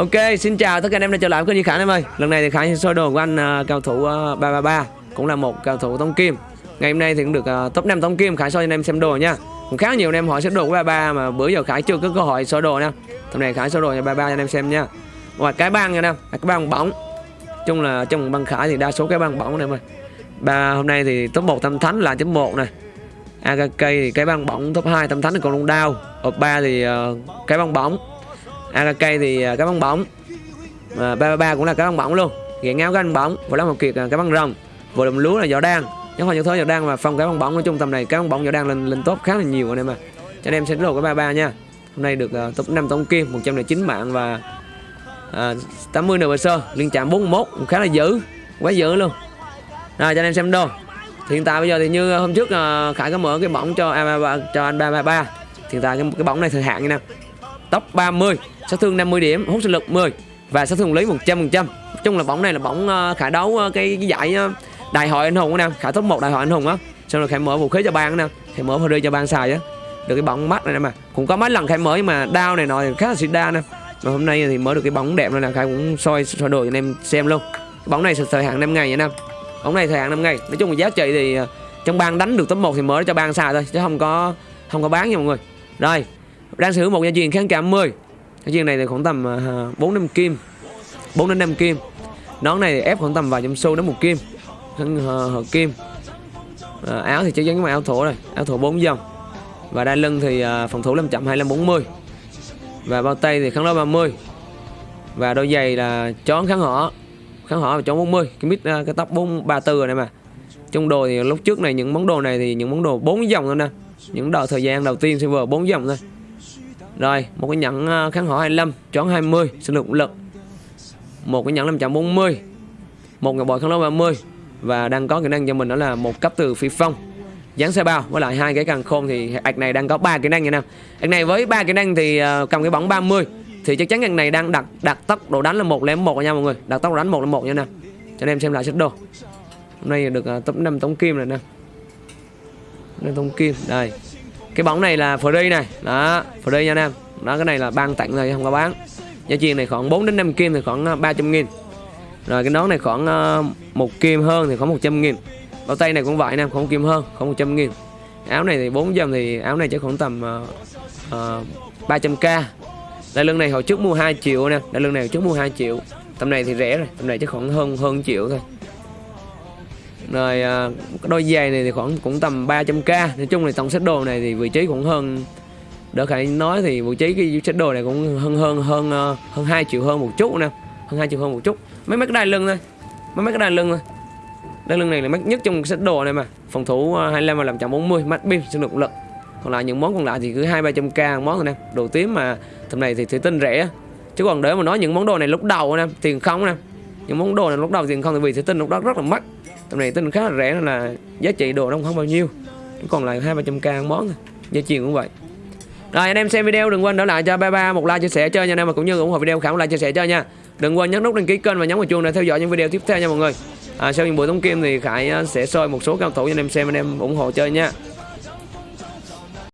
Ok, xin chào tất cả anh em đã trở lại với kênh Duy Khải em ơi. Lần này thì Khải soi đồ của anh uh, cao thủ à, uh, 333 cũng là một cao thủ tông kim. Ngày hôm nay thì cũng được uh, top 5 tông kim Khải soi cho anh em xem đồ nha. Cũng khá nhiều anh em hỏi xếp đồ của 33 mà bữa giờ Khải chưa có cơ hội soi đồ nha. Hôm nay Khải soi đồ cho 33 cho anh em xem nha. Ngoài cái băng nha em, cái băng bóng. Chung là trong băng Khải thì đa số cái băng bóng này em ơi. Ba hôm nay thì top 1 tâm thánh là chấm 1 này. AKK thì cái băng bóng top 2 tâm thánh thì còn luôn đau. Ở 3 thì uh, cái băng bóng AKK thì à, cá bóng. Bóng à, 333 cũng là cá bóng bóng luôn. Ghẹ ngáo cá bóng bóng và lá một kiệt à, cá bóng rồng vừa đồng lúa là võ đan. Chứ hoa những thớ võ đan và phong cá bóng bóng nói chung tầm này cá bóng bóng võ đan lên lên top khá là nhiều anh em ạ. Cho anh em sẽ đồ cái 33 nha. Hôm nay được uh, top 5 tổng kim 109 mạng và uh, 80 nửa sơ. Liên chạm 41 cũng khá là dữ quá dữ luôn. Rồi cho anh em xem đồ. Hiện tại bây giờ thì như hôm trước uh, khải có mở cái bóng cho A33 cho anh 333 hiện tại cái, cái bóng này thời hạn như nào? Tốc 30 sát thương 50 điểm hút sinh lực 10 và sát thương lấy 100% chung là bóng này là bóng ờ, khả đấu ờ, cái, cái giải ờ, đại hội anh hùng nè khả top một đại hội anh hùng á. Xong rồi khải mở vũ khí cho ban nè. Khải mở đi cho ban xài á. Được cái bóng mắt này nè mà. Cũng có mấy lần khải mở nhưng mà đau này nọ thì khá là xịt đa nè. Mà hôm nay thì mở được cái bóng đẹp này là khải cũng soi soi đồ cho anh em xem luôn. Cái bóng này thời hạn 5 ngày nha nam bóng này thời hạn 5 ngày. Nói chung là giá trị thì trong bang đánh được top 1 thì mở cho bang xài thôi chứ không có không có bán nha mọi người. Rồi đang sử dụng một dây chuyền kháng cảm 10 dây chuyền này thì khoảng tầm à, 4 năm kim. 4 đến 5 kim. Nón này thì ép khoảng tầm vài trăm xu đến một kim. Thân à, hợp kim. À, áo thì chắc chắn mà áo thổ rồi. Áo thổ 4 dòng. Và đai lưng thì uh, phòng thủ 5 chậm 25 40 và bao tay thì kháng đấu 30 và đôi giày là chón kháng họ kháng họ và chón 40 cái mít uh, cái tóc 434 rồi này mà. Trong đồ thì lúc trước này những món đồ này thì những món đồ 4 dòng thôi nè. Những đợt thời gian đầu tiên server 4 dòng thôi rồi, một cái nhẫn à, kháng hỏa 25, chón 20, sinh lực lực. Một cái nhẫn 540. Một ngọc bội kháng đấu 30 và đang có kỹ năng cho mình đó là một cấp từ phi phong. Dán xe bao với lại hai cái càng khôn thì ạch này đang có ba kỹ năng nha nam. Ạch này với ba kỹ năng thì uh, cầm cái bóng 30 thì chắc chắn ạch này đang đặt đặt tốc độ đánh là một lẻ một nha mọi người. Đặt tốc độ đánh một là một nha nam. Cho anh em xem lại sức đồ. Hôm nay được uh, top 5 tống kim rồi nè. Năm tống kim đây cái bóng này là free này. Đó free nha anh em. Đó cái này là ban tặng rồi không có bán. Giá tiền này khoảng 4 đến 5 kim thì khoảng ờ, 300 nghìn. Rồi cái nón này khoảng ờ, một kim hơn thì khoảng 100 nghìn. Bao tay này cũng vậy anh nam không kim hơn khoảng 100 nghìn. Áo này thì 4 dòng thì áo này chắc khoảng tầm uh, uh, 300k đai lưng này hồi trước mua 2 triệu nè đai lưng này hồi trước mua 2 triệu. Tầm này thì rẻ rồi tầm này chắc khoảng hơn hơn triệu thôi rồi à, đôi giày này thì khoảng cũng tầm 300k nói chung là tổng set đồ này thì vị trí cũng hơn, đỡ khải nói thì vị trí cái set đồ này cũng hơn hơn hơn à, hơn hai triệu hơn một chút nè. Hơn hai triệu hơn một chút. Mấy mấy cái đai lưng thôi. Mấy mấy cái đai lưng thôi. Đai lưng này là mắc nhất trong set đồ này mà. Phòng thủ à, 25 và làm chậm 40 mắt pin sử dụng lực. Còn lại những món còn lại thì cứ hai ba trăm k món thôi nè. Đồ tím mà, tầm này thì thủy tinh rẻ. Chứ còn để mà nói những món đồ này lúc đầu nè, tiền không nè những món đồ này lúc đầu tiền không thì vì sẽ tinh lúc đó rất là mắc. Tầm này tinh khá là rẻ nên là giá trị đồ nó không bao nhiêu. Còn lại hai ba trăm k món thôi giá trị cũng vậy. Rồi anh em xem video đừng quên đỡ lại cho ba ba một like chia sẻ chơi nha anh em mà cũng như ủng hộ video khả like chia sẻ chơi nha. Đừng quên nhấn nút đăng ký kênh và nhấn vào chuông để theo dõi những video tiếp theo nha mọi người. À, sau những buổi tống kim thì khải à, sẽ soi một số cao thủ cho anh em xem anh em ủng hộ chơi nha.